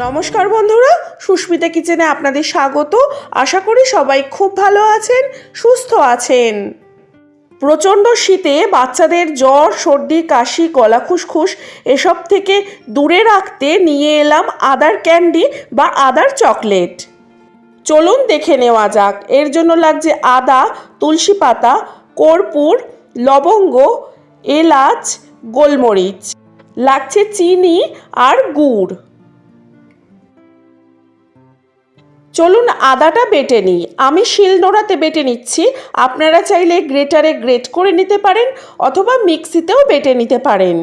নমস্কার বন্ধুরা, সুস্মিতা কিচেনে আপনাদের স্বাগত। আশা করি সবাই খুব ভালো আছেন, সুস্থ আছেন। প্রচণ্ড শীতে বাচ্চাদের জ্বর, সর্দি, কাশি, গলা খুসখুস এসব থেকে দূরে রাখতে নিয়ে এলাম আদার ক্যান্ডি বা আদার চকলেট। চলুন দেখে নেওয়া যাক। এর জন্য লাগছে আদা, তুলসী পাতা, কর্পূর, লবঙ্গ, এলাচ, গোলমরিচ। লাগছে চিনি আর গুড়। চলুন আদাটা বেটে নিই। আমি শিলনোড়াতে বেটে নিচ্ছি। আপনারা চাইলে গ্রেটারে গ্রেট করে নিতে পারেন অথবা মিক্সিতেও বেটে নিতে পারেন।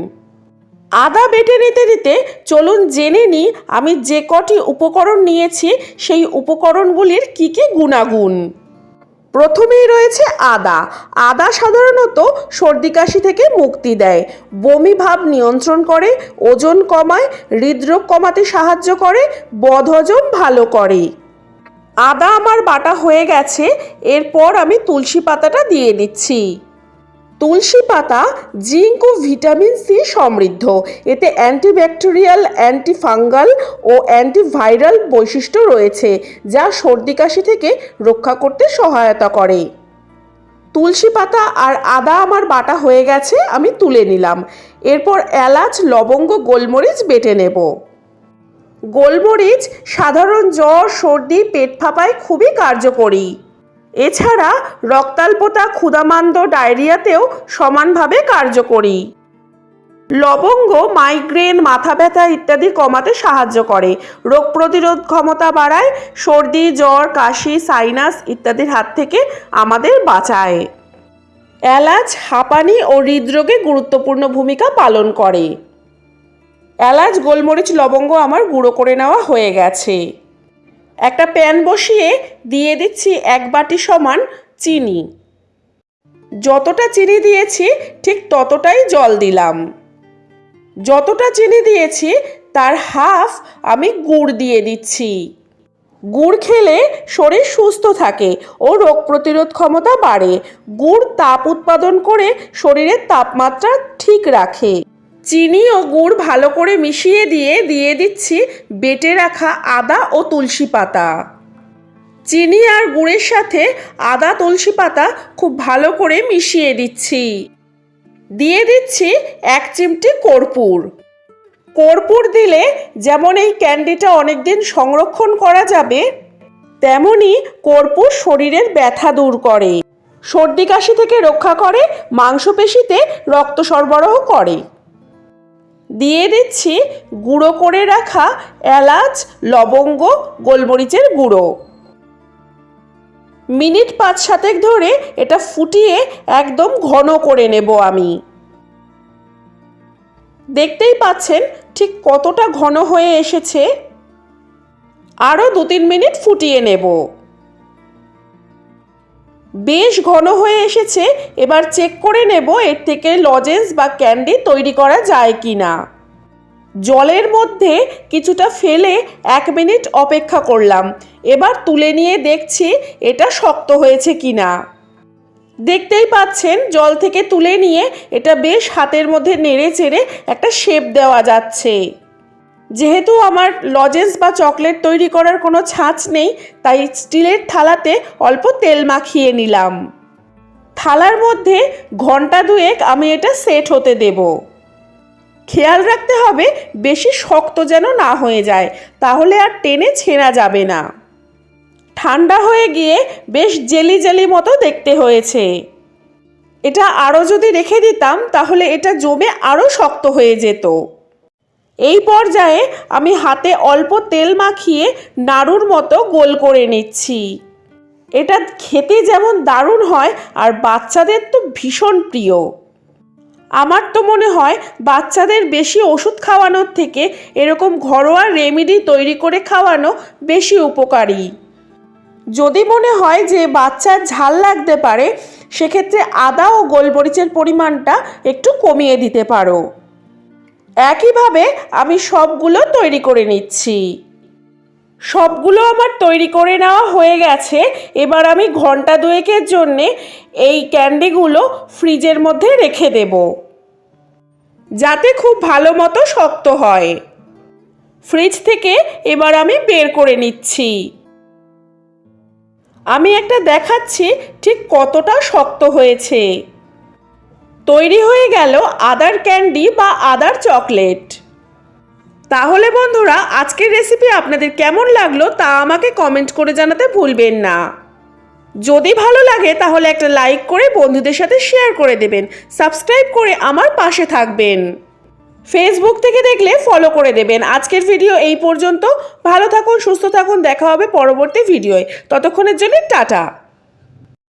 আদা বেটে নিতে নিতে চলুন জেনে নিই, আমি যে কটি উপকরণ নিয়েছি, সেই উপকরণগুলির কী কী গুণাগুণ। প্রথমেই রয়েছে আদা। আদা সাধারণত সর্দি কাশি থেকে মুক্তি দেয়, বমি ভাব নিয়ন্ত্রণ করে, ওজন কমায়, হৃদরোগ কমাতে সাহায্য করে, বদহজম ভালো করে। আদা আমার বাটা হয়ে গেছে, এরপর আমি তুলসী পাতাটা দিয়ে দিচ্ছি তুলসী পাতা, জিঙ্ক ও ভিটামিন সি সমৃদ্ধ। এতে অ্যান্টিব্যাকটেরিয়াল, অ্যান্টিফাঙ্গাল ও অ্যান্টিভাইরাল বৈশিষ্ট্য রয়েছে, যা সর্দি কাশি থেকে রক্ষা করতে সহায়তা করে। তুলসী পাতা আর আদা আমার বাটা হয়ে গেছে, আমি তুলে নিলাম। এরপর এলাচ, লবঙ্গ, গোলমরিচ বেটে নেব। গোলমরিচ, সাধারণ জ্বর, সর্দি, পেট ফাঁপায় খুবই কার্যকরী। এছাড়া রক্তাল্পতা ক্ষুদামান্দ ডায়রিয়াতেও সমানভাবে কার্যকরী। লবঙ্গ, মাইগ্রেন, মাথা ব্যথা ইত্যাদি কমাতে সাহায্য করে। রোগ প্রতিরোধ ক্ষমতা বাড়ায়, সর্দি, জ্বর, কাশি, সাইনাস ইত্যাদির হাত থেকে আমাদের বাঁচায়। এলাচ, হাঁপানি ও হৃদরোগে গুরুত্বপূর্ণ ভূমিকা পালন করে। এলাচ, গোলমরিচ, লবঙ্গ আমার গুঁড়ো করে নেওয়া হয়ে গেছে। একটা প্যান বসিয়ে দিয়ে দিচ্ছি এক বাটি সমান চিনি। যতটা চিনি দিয়েছি, ঠিক ততটাই জল দিলাম। যতটা চিনি দিয়েছি, তার হাফ আমি গুড় দিয়ে দিচ্ছি। গুড় খেলে শরীর সুস্থ থাকে ও রোগ প্রতিরোধ ক্ষমতা বাড়ে। গুড় তাপ উৎপাদন করে শরীরের তাপমাত্রা ঠিক রাখে। চিনি ও গুড় ভালো করে মিশিয়ে দিয়ে দিয়ে দিচ্ছি বেটে রাখা আদা ও তুলসী পাতা। চিনি আর গুড়ের সাথে আদা তুলসী পাতা খুব ভালো করে মিশিয়ে দিচ্ছি। দিয়ে দিচ্ছি এক চিমটি কর্পূর। কর্পূর দিলে যেমন এই ক্যান্ডিটা অনেক দিন সংরক্ষণ করা যাবে, তেমনি কর্পূর শরীরের ব্যথা দূর করে। সর্দি কাশি থেকে রক্ষা করে, মাংসপেশিতে রক্ত সরবরাহ করে। দিয়ে দিচ্ছি গুঁড়ো করে রাখা এলাচ, লবঙ্গ, গোলমরিচের গুঁড়ো। মিনিট পাঁচ সাতেক ধরে এটা ফুটিয়ে একদম ঘন করে নেব আমি। দেখতেই পাচ্ছেন ঠিক কতটা ঘন হয়ে এসেছে। আরও দু তিন মিনিট ফুটিয়ে নেব। বেশ ঘন হয়ে এসেছে, এবার চেক করে নেব এর থেকে লজেন্স বা ক্যান্ডি তৈরি করা যায় কি না জলের মধ্যে কিছুটা ফেলে এক মিনিট অপেক্ষা করলাম, এবার তুলে নিয়ে দেখছি এটা শক্ত হয়েছে কি না দেখতেই পাচ্ছেন, জল থেকে তুলে নিয়ে এটা বেশ হাতের মধ্যে নেড়ে চেড়ে একটা শেপ দেওয়া যাচ্ছে। যেহেতু আমার লজেন্স বা চকলেট তৈরি করার কোনো ছাঁচ নেই, তাই স্টিলের থালাতে অল্প তেল মাখিয়ে নিলাম। থালার মধ্যে ঘণ্টা দুয়েক আমি এটা সেট হতে দেব। খেয়াল রাখতে হবে, বেশি শক্ত যেন না হয়ে যায়, তাহলে আর টেনে ছেঁড়া যাবে না। ঠান্ডা হয়ে গিয়ে বেশ জেলি জেলি মতো দেখতে হয়েছে। এটা আরও যদি রেখে দিতাম, তাহলে এটা জমে আরও শক্ত হয়ে যেত। এই পর্যায়ে আমি হাতে অল্প তেল মাখিয়ে নাড়ুর মতো গোল করে নিচ্ছি। এটা খেতে যেমন দারুণ হয় আর বাচ্চাদের তো ভীষণ প্রিয়। আমার তো মনে হয় বাচ্চাদের বেশি ওষুধ খাওয়ানোর থেকে এরকম ঘরোয়া রেমেডি তৈরি করে খাওয়ানো বেশি উপকারী। যদি মনে হয় যে বাচ্চার ঝাল লাগতে পারে, সেক্ষেত্রে আদা ও গোলমরিচের পরিমাণটা একটু কমিয়ে দিতে পারো। একইভাবে আমি সবগুলো তৈরি করে নিচ্ছি। সবগুলো আমার তৈরি করে নেওয়া হয়ে গেছে। এবার আমি ঘণ্টা দুয়েকের জন্যে এই ক্যান্ডিগুলো ফ্রিজের মধ্যে রেখে দেব। যাতে খুব ভালো মতো শক্ত হয়। ফ্রিজ থেকে এবার আমি বের করে নিচ্ছি। আমি একটা দেখাচ্ছি ঠিক কতটা শক্ত হয়েছে। তৈরি হয়ে গেল আদার ক্যান্ডি বা আদার চকলেট। তাহলে বন্ধুরা, আজকের রেসিপি আপনাদের কেমন লাগল তা আমাকে কমেন্ট করে জানাতে ভুলবেন না। যদি ভালো লাগে, তাহলে একটা লাইক করে বন্ধুদের সাথে শেয়ার করে দেবেন। সাবস্ক্রাইব করে আমার পাশে থাকবেন। ফেসবুক থেকে দেখলে ফলো করে দেবেন। আজকের ভিডিও এই পর্যন্ত। ভালো থাকুন, সুস্থ থাকুন। দেখা হবে পরবর্তী ভিডিওয় ততক্ষণের জন্য টাটা।